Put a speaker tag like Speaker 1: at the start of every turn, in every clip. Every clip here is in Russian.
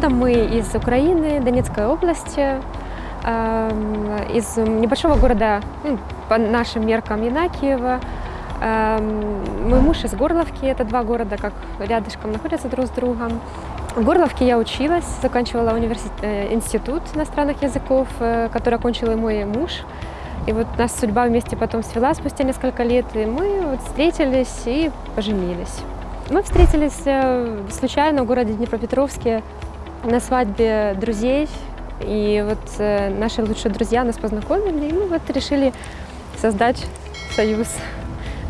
Speaker 1: Родом мы из Украины, Донецкой области, из небольшого города, по нашим меркам, Янакиева. Мой муж из Горловки, это два города, как рядышком находятся друг с другом. В Горловке я училась, заканчивала э, институт иностранных языков, э, который окончил и мой муж. И вот нас судьба вместе потом свела спустя несколько лет, и мы вот встретились и поженились. Мы встретились э, случайно в городе Днепропетровске на свадьбе друзей, и вот наши лучшие друзья нас познакомили, и мы вот решили создать союз.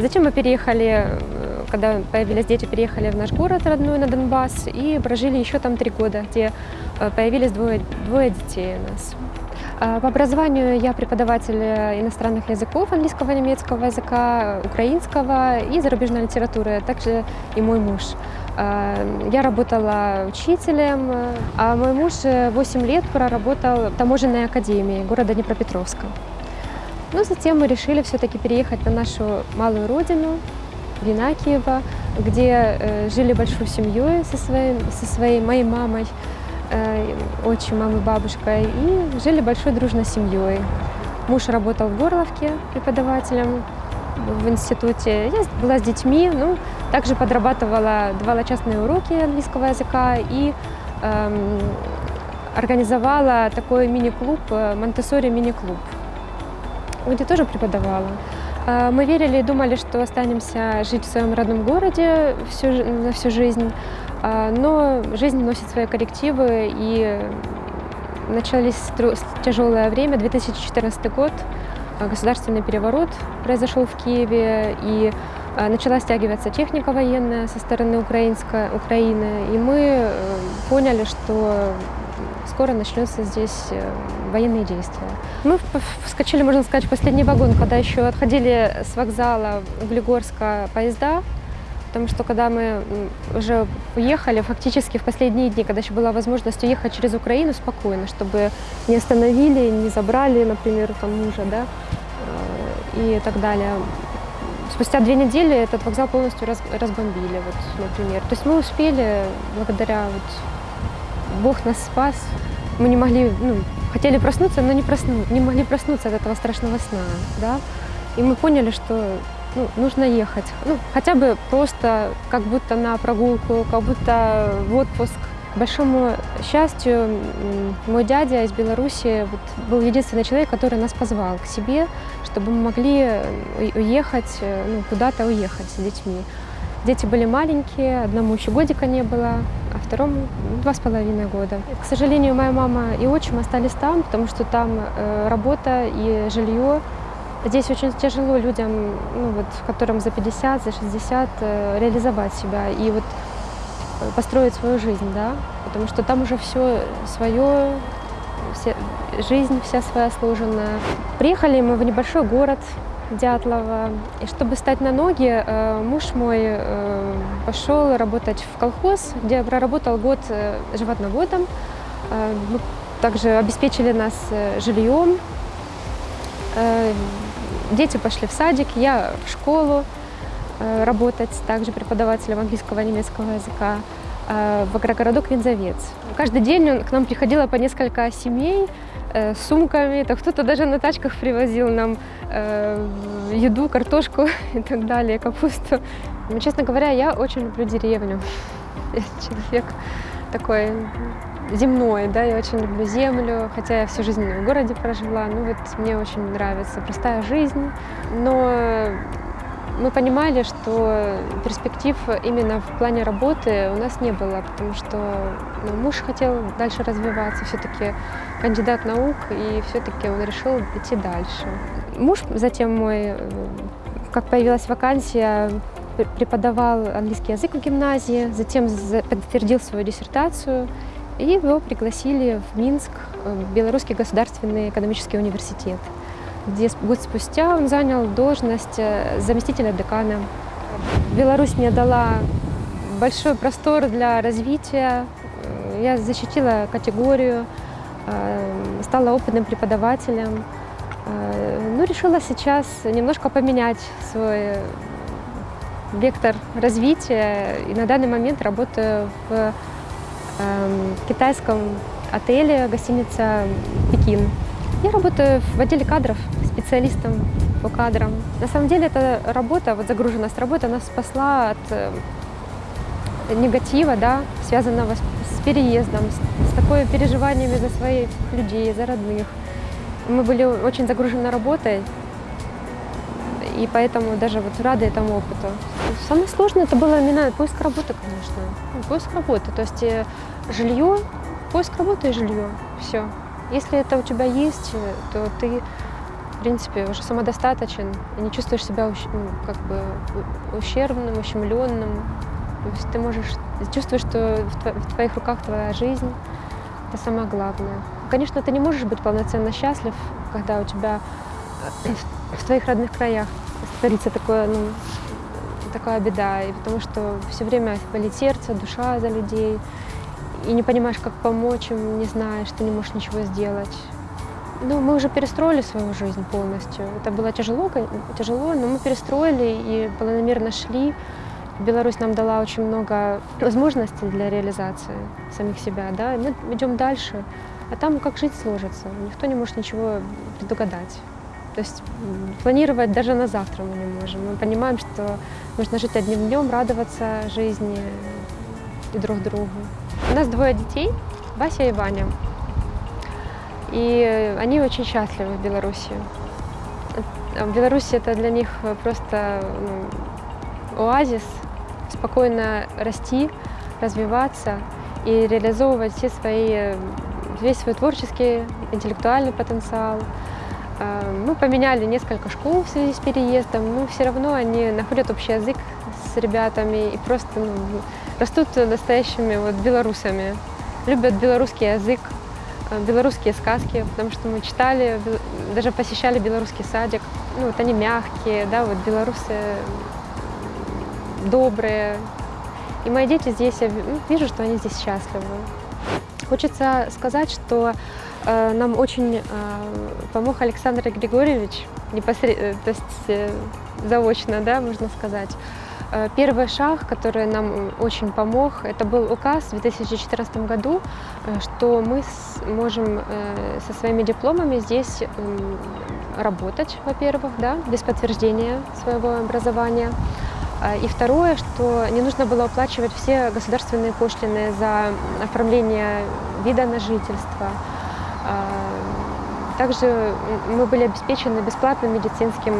Speaker 1: Затем мы переехали, э, когда появились дети, переехали в наш город родной на Донбасс и прожили еще там три года, где э, появились двое, двое детей у нас. А, по образованию я преподаватель иностранных языков, английского, немецкого языка, украинского и зарубежной литературы, а также и мой муж. А, я работала учителем, а мой муж 8 лет проработал в таможенной академии города Днепропетровска. Но затем мы решили все-таки переехать на нашу малую родину, Винакиева, где э, жили большой семьей со своей, со своей моей мамой, э, отчимом и бабушкой, и жили большой дружной семьей. Муж работал в Горловке преподавателем в институте. Я была с детьми, ну, также подрабатывала, давала частные уроки английского языка и эм, организовала такой мини-клуб, э, Монтессори мини-клуб где тоже преподавала. А, мы верили и думали, что останемся жить в своем родном городе всю, на всю жизнь, а, но жизнь носит свои коррективы, и начались тяжелое время, 2014 год, государственный переворот произошел в Киеве, и начала стягиваться техника военная со стороны украинской, Украины, и мы э, поняли, что скоро начнутся здесь э, военные действия. Мы вскочили, можно сказать, в последний вагон, когда еще отходили с вокзала Углегорска поезда, потому что когда мы уже уехали, фактически в последние дни, когда еще была возможность уехать через Украину спокойно, чтобы не остановили, не забрали, например, там мужа, да, э, и так далее. Спустя две недели этот вокзал полностью раз, разбомбили, вот, например. То есть мы успели, благодаря вот, Бог нас спас, мы не могли, ну, хотели проснуться, но не, просну, не могли проснуться от этого страшного сна, да, и мы поняли, что ну, нужно ехать, ну, хотя бы просто как будто на прогулку, как будто в отпуск. К большому счастью, мой дядя из Беларуси вот, был единственный человек, который нас позвал к себе, чтобы мы могли уехать, ну, куда-то уехать с детьми. Дети были маленькие, одному еще годика не было, а второму два с половиной года. К сожалению, моя мама и отчим остались там, потому что там э, работа и жилье. Здесь очень тяжело людям, ну, вот, которым за 50, за 60, э, реализовать себя и вот э, построить свою жизнь, да, потому что там уже все свое, все, жизнь вся своя сложенная. Приехали мы в небольшой город, Дятлова. И чтобы стать на ноги, э, муж мой э, пошел работать в колхоз, где проработал год э, животноводом. Мы также обеспечили нас жильем. Дети пошли в садик, я в школу работать, также преподавателем английского и немецкого языка в агрогородок Винзовец. Каждый день к нам приходило по несколько семей, Э, сумками, то кто-то даже на тачках привозил нам э, еду, картошку и так далее, капусту. Но, честно говоря, я очень люблю деревню. Я человек такой земной, да, я очень люблю землю, хотя я всю жизнь в городе прожила, ну вот мне очень нравится простая жизнь, но мы понимали, что перспектив именно в плане работы у нас не было, потому что ну, муж хотел дальше развиваться, все-таки кандидат наук, и все-таки он решил идти дальше. Муж затем мой, как появилась вакансия, преподавал английский язык в гимназии, затем подтвердил свою диссертацию, и его пригласили в Минск, в Белорусский государственный экономический университет где год спустя он занял должность э, заместителя декана. Беларусь мне дала большой простор для развития. Э, я защитила категорию, э, стала опытным преподавателем. Ну, решила сейчас немножко поменять свой вектор развития. И на данный момент работаю в эм, китайском отеле, гостиница «Пекин». Я работаю в отделе кадров, специалистом по кадрам. На самом деле эта работа, вот загруженность работы, она спасла от э, негатива, да, связанного с, переездом, с, с такой переживаниями за своих людей, за родных. Мы были очень загружены работой, и поэтому даже вот рады этому опыту. Самое сложное это было именно поиск работы, конечно. Ну, поиск работы, то есть э, жилье, поиск работы и жилье, все. Если это у тебя есть, э, то ты, в принципе, уже самодостаточен и не чувствуешь себя ну, как бы ущербным, ущемленным. То есть ты можешь чувствовать, что в твоих руках твоя жизнь. Это самое главное. Конечно, ты не можешь быть полноценно счастлив, когда у тебя в твоих родных краях творится такое, ну, такая беда. И потому что все время болит сердце, душа за людей и не понимаешь, как помочь им, не знаешь, ты не можешь ничего сделать. Ну, мы уже перестроили свою жизнь полностью. Это было тяжело, тяжело, но мы перестроили и планомерно шли. Беларусь нам дала очень много возможностей для реализации самих себя, да, и мы идем дальше. А там как жить сложится, никто не может ничего предугадать. То есть планировать даже на завтра мы не можем. Мы понимаем, что нужно жить одним днем, радоваться жизни и друг другу. У нас двое детей, Вася и Ваня. И они очень счастливы в Беларуси. В Беларуси это для них просто ну, оазис, спокойно расти, развиваться и реализовывать все свои, весь свой творческий, интеллектуальный потенциал. А, мы поменяли несколько школ в связи с переездом, но все равно они находят общий язык с ребятами и просто ну, растут настоящими вот белорусами, любят белорусский язык, э, белорусские сказки, потому что мы читали, даже посещали белорусский садик. Ну, вот они мягкие, да, вот белорусы добрые. И мои дети здесь, я ну, вижу, что они здесь счастливы. Хочется сказать, что э, нам очень э, помог Александр Григорьевич, непосред... Э, то есть э, заочно, да, можно сказать. Э, первый шаг, который нам очень помог, это был указ в 2014 году, э, что мы можем э, со своими дипломами здесь работать, во-первых, да, без подтверждения своего образования. И второе, что не нужно было оплачивать все государственные пошлины за оформление вида на жительство. Также мы были обеспечены бесплатным медицинским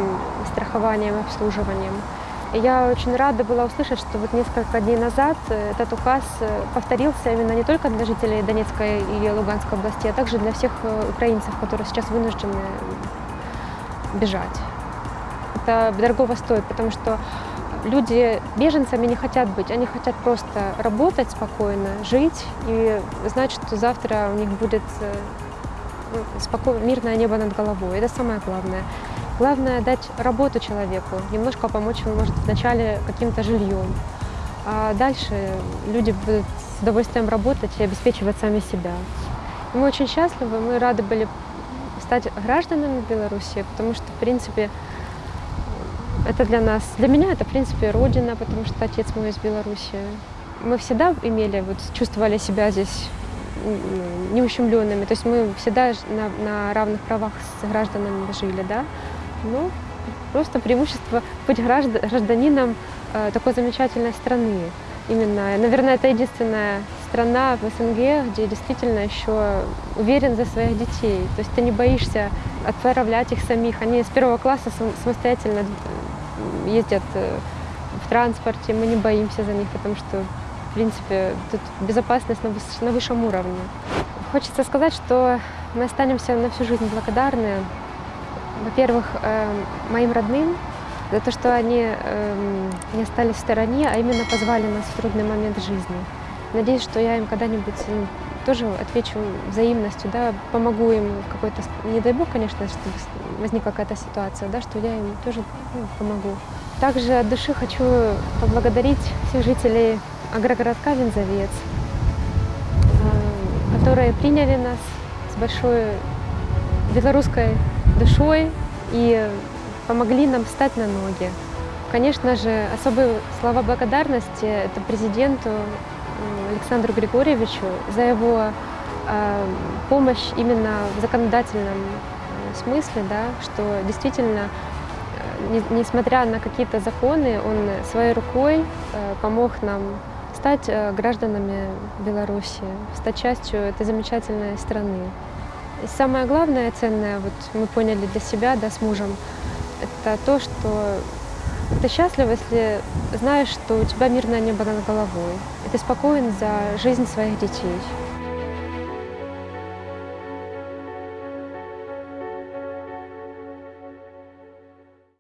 Speaker 1: страхованием и обслуживанием. Я очень рада была услышать, что вот несколько дней назад э, этот указ э, повторился именно не только для жителей Донецкой и Луганской области, а также для всех э, украинцев, которые сейчас вынуждены бежать. Это дорогого стоит, потому что люди беженцами не хотят быть, они хотят просто работать спокойно, жить и знать, что завтра у них будет спокойное, мирное небо над головой. Это самое главное. Главное дать работу человеку, немножко помочь ему, может, вначале каким-то жильем. А дальше люди будут с удовольствием работать и обеспечивать сами себя. И мы очень счастливы, мы рады были стать гражданами Беларуси, потому что, в принципе, это для нас, для меня это, в принципе, родина, потому что отец мой из Беларуси. Мы всегда имели, вот, чувствовали себя здесь неущемленными, то есть мы всегда на, на равных правах с гражданами жили, да. Ну, просто преимущество быть гражданином э, такой замечательной страны. Именно, наверное, это единственная страна в СНГ, где действительно еще уверен за своих детей. То есть ты не боишься отправлять их самих. Они с первого класса самостоятельно ездят э, в транспорте, мы не боимся за них, потому что, в принципе, тут безопасность на высшем уровне. Хочется сказать, что мы останемся на всю жизнь благодарны во-первых, эм, моим родным за то, что они эм, не остались в стороне, а именно позвали нас в трудный момент жизни. Надеюсь, что я им когда-нибудь ну, тоже отвечу взаимностью, да, помогу им какой-то, не дай бог, конечно, чтобы возникла какая-то ситуация, да, что я им тоже ну, помогу. Также от души хочу поблагодарить всех жителей агрогородка Винзовец, э, которые приняли нас с большой белорусской душой и помогли нам встать на ноги. Конечно же, особые слова благодарности это президенту Александру Григорьевичу за его э, помощь именно в законодательном э, смысле, да, что действительно, э, не- несмотря на какие-то законы, он своей рукой э, помог нам стать гражданами Беларуси, стать частью этой замечательной страны. И самое главное, ценное, вот мы поняли для себя, да, с мужем, это то, что ты счастлив, если знаешь, что у тебя мирное небо над головой, и ты спокоен за жизнь своих детей.